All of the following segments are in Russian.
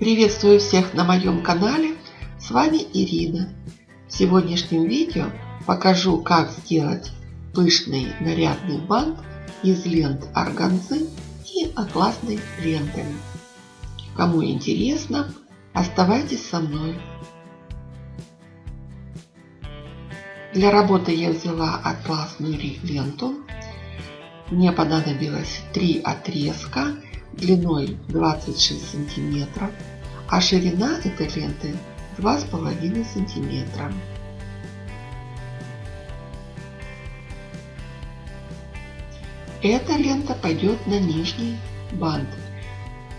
Приветствую всех на моем канале. С вами Ирина. В сегодняшнем видео покажу, как сделать пышный нарядный бант из лент органзы и атласной лентами. Кому интересно, оставайтесь со мной. Для работы я взяла атласную ленту. Мне понадобилось три отрезка длиной 26 сантиметров, а ширина этой ленты 2,5 сантиметра. Эта лента пойдет на нижний бант.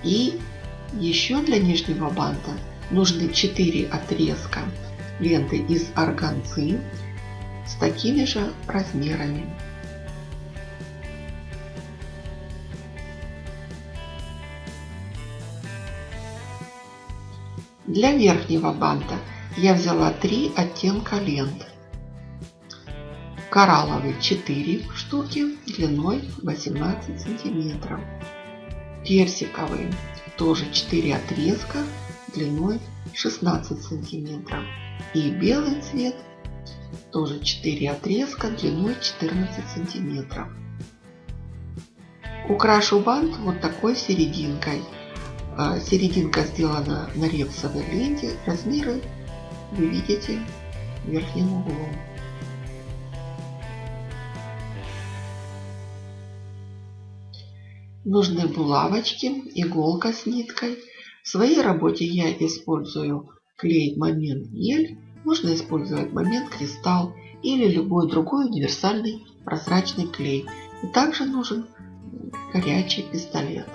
И еще для нижнего банта нужны 4 отрезка ленты из органзы с такими же размерами. Для верхнего банта я взяла три оттенка лент. Коралловый 4 штуки длиной 18 сантиметров. Персиковый тоже 4 отрезка длиной 16 сантиметров. И белый цвет тоже 4 отрезка длиной 14 сантиметров. Украшу бант вот такой серединкой серединка сделана на репсовой ленте. Размеры вы видите верхним углом. Нужны булавочки, иголка с ниткой. В своей работе я использую клей момент гель. Можно использовать момент кристалл или любой другой универсальный прозрачный клей. И также нужен горячий пистолет.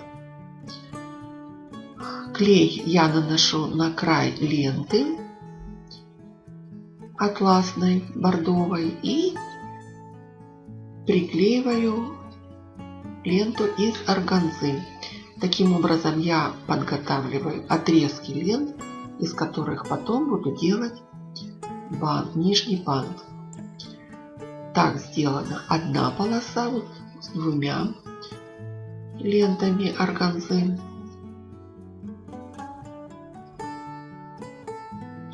Клей я наношу на край ленты атласной, бордовой и приклеиваю ленту из органзы. Таким образом я подготавливаю отрезки лент, из которых потом буду делать бант, нижний бант. Так сделана одна полоса вот с двумя лентами органзы.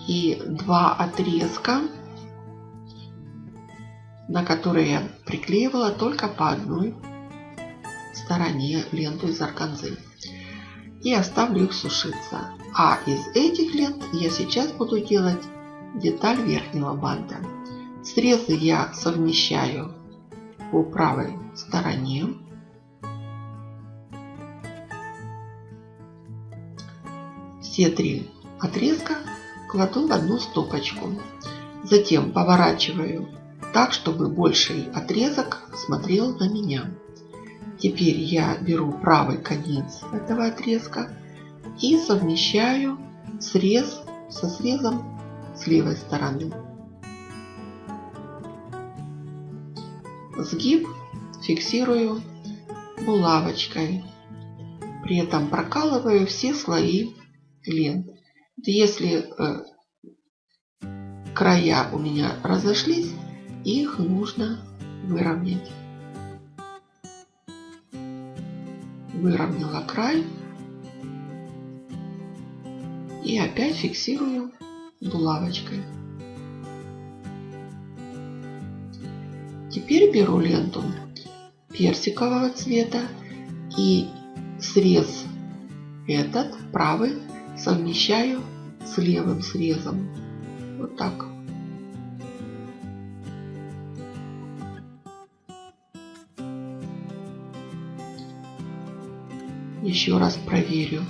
И два отрезка, на которые я приклеивала только по одной стороне ленту из органзы. И оставлю их сушиться. А из этих лент я сейчас буду делать деталь верхнего банта. Срезы я совмещаю по правой стороне. Все три отрезка кладу в одну стопочку. Затем поворачиваю так, чтобы больший отрезок смотрел на меня. Теперь я беру правый конец этого отрезка и совмещаю срез со срезом с левой стороны. Сгиб фиксирую булавочкой. При этом прокалываю все слои лент. Если э, края у меня разошлись, их нужно выровнять. Выровняла край. И опять фиксирую булавочкой. Теперь беру ленту персикового цвета и срез этот правый совмещаю с левым срезом. Вот так. Еще раз проверю,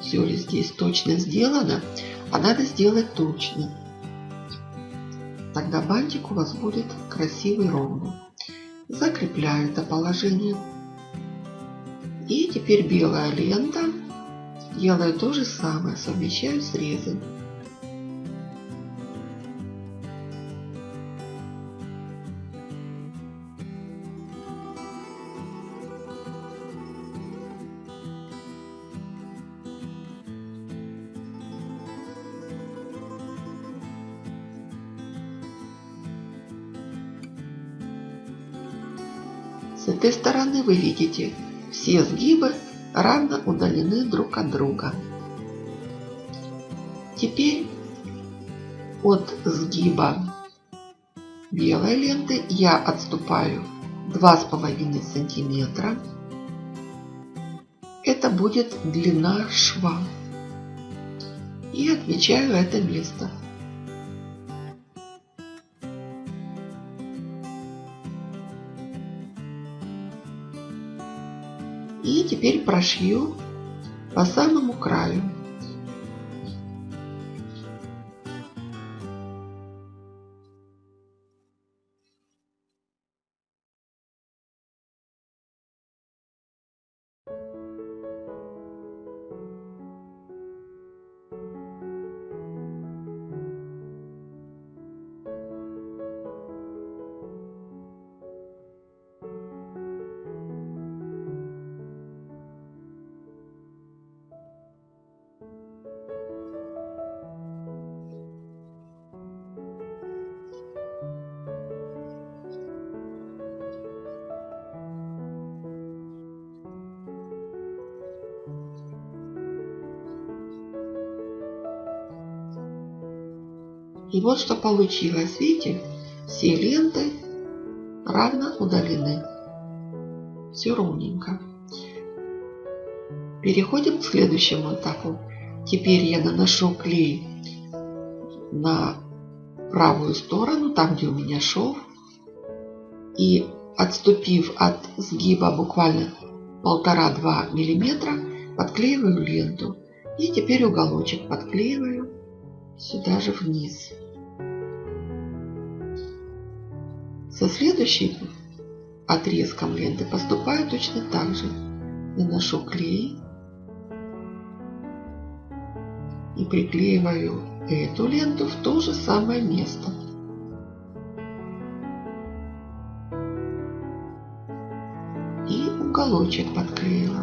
все ли здесь точно сделано, а надо сделать точно. Тогда бантик у вас будет красивый ровный. Закрепляю это положение. И теперь белая лента Делаю то же самое, совмещаю срезы. С этой стороны вы видите все сгибы равно удалены друг от друга. Теперь от сгиба белой ленты я отступаю 2,5 сантиметра. Это будет длина шва. И отмечаю это место. Теперь прошью по самому краю. И вот что получилось. Видите, все ленты равно удалены. Все ровненько. Переходим к следующему этапу. Теперь я наношу клей на правую сторону, там где у меня шов. И отступив от сгиба буквально полтора-два миллиметра, подклеиваю ленту. И теперь уголочек подклеиваю сюда же вниз. Со следующим отрезком ленты поступаю точно так же. Наношу клей и приклеиваю эту ленту в то же самое место. И уголочек подклеила.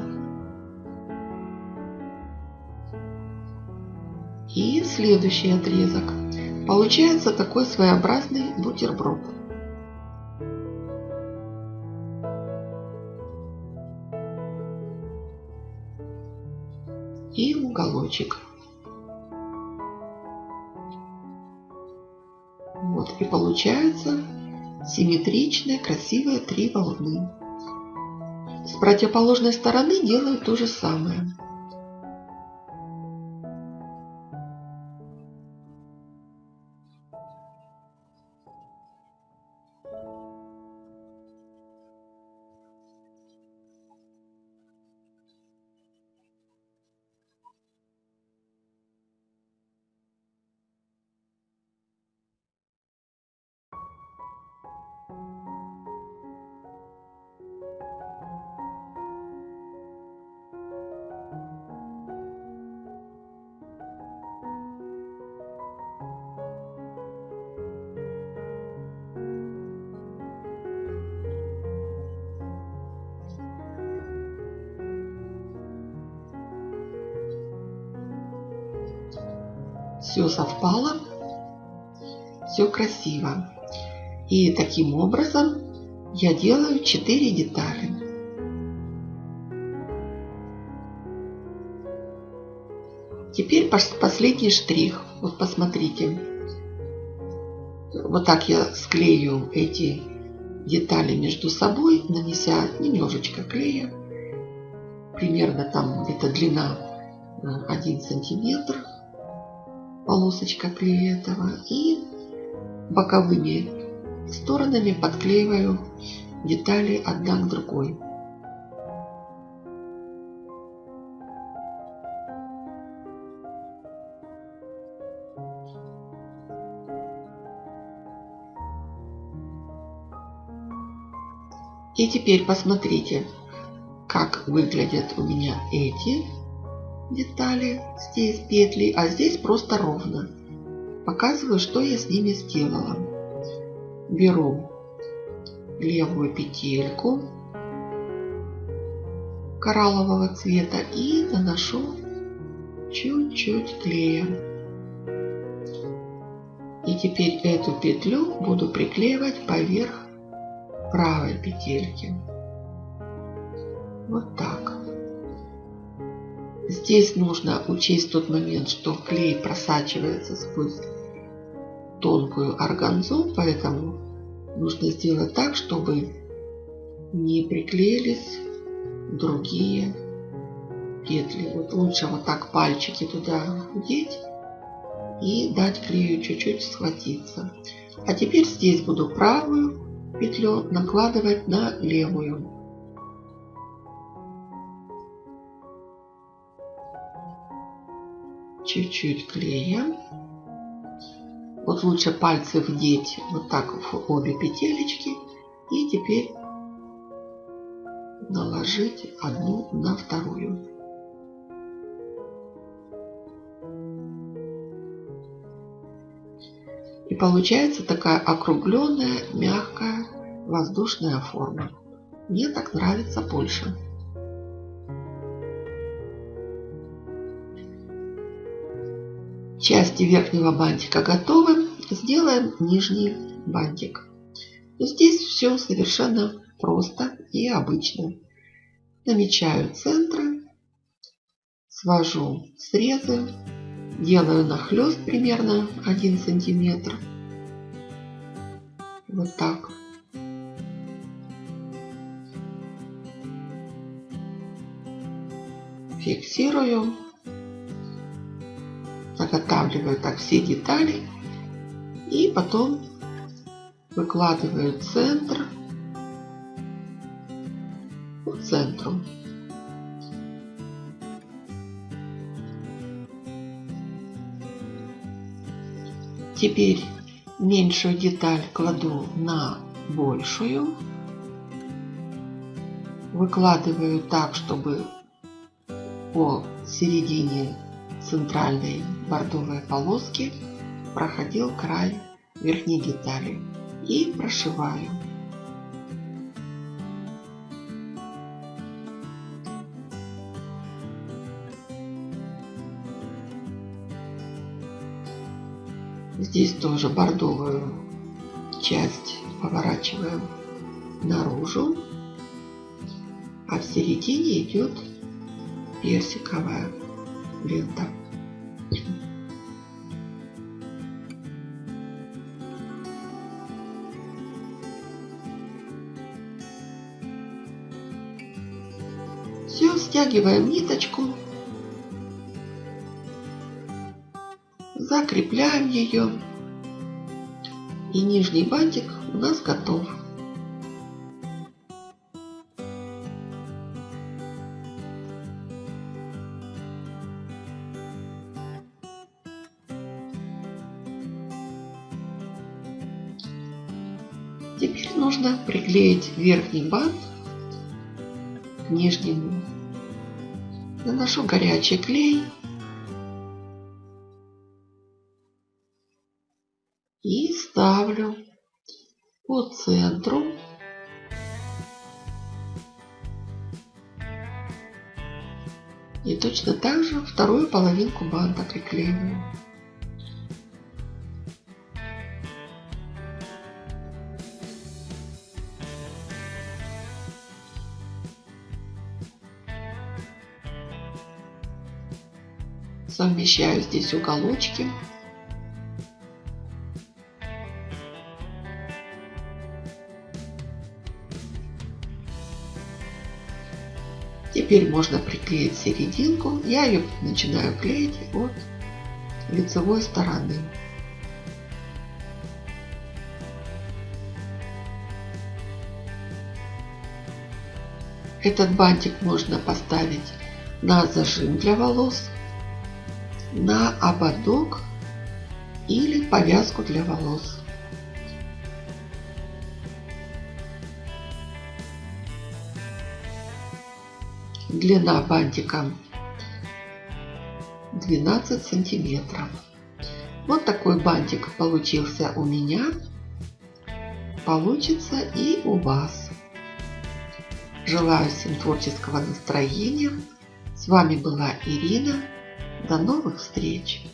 И следующий отрезок. Получается такой своеобразный бутерброд. И уголочек. Вот, и получается симметричные, красивые три волны. С противоположной стороны делаю то же самое. Все совпало, все красиво. И таким образом я делаю 4 детали. Теперь последний штрих. Вот посмотрите. Вот так я склею эти детали между собой, нанеся немножечко клея. Примерно там где-то длина 1 сантиметр полосочка клея этого и боковыми сторонами подклеиваю детали одна к другой. И теперь посмотрите, как выглядят у меня эти детали здесь петли, а здесь просто ровно. Показываю, что я с ними сделала. Беру левую петельку кораллового цвета и наношу чуть-чуть клея. И теперь эту петлю буду приклеивать поверх правой петельки. Вот так. Здесь нужно учесть тот момент, что клей просачивается сквозь тонкую органзу, поэтому нужно сделать так, чтобы не приклеились другие петли. Вот лучше вот так пальчики туда вдеть и дать клею чуть-чуть схватиться. А теперь здесь буду правую петлю накладывать на левую. Чуть-чуть клея. Вот лучше пальцы вдеть вот так в обе петелечки. И теперь наложить одну на вторую. И получается такая округленная, мягкая, воздушная форма. Мне так нравится больше. Части верхнего бантика готовы. Сделаем нижний бантик. Но здесь все совершенно просто и обычно. Намечаю центры, свожу срезы делаю нахлест примерно 1 сантиметр. Вот так. Фиксирую. Заготавливаю так все детали. И потом выкладываю центр по центру. Теперь меньшую деталь кладу на большую. Выкладываю так, чтобы по середине центральной бордовой полоски проходил край верхней детали и прошиваю. Здесь тоже бордовую часть поворачиваем наружу, а в середине идет персиковая лента. Стягиваем ниточку закрепляем ее и нижний бантик у нас готов. Теперь нужно приклеить верхний бант к нижнему. Наношу горячий клей и ставлю по центру и точно так же вторую половинку банта приклеиваю. Совмещаю здесь уголочки Теперь можно приклеить серединку. Я ее начинаю клеить от лицевой стороны. Этот бантик можно поставить на зажим для волос, на ободок или повязку для волос. Длина бантика 12 сантиметров. Вот такой бантик получился у меня. Получится и у вас. Желаю всем творческого настроения. С вами была Ирина. До новых встреч!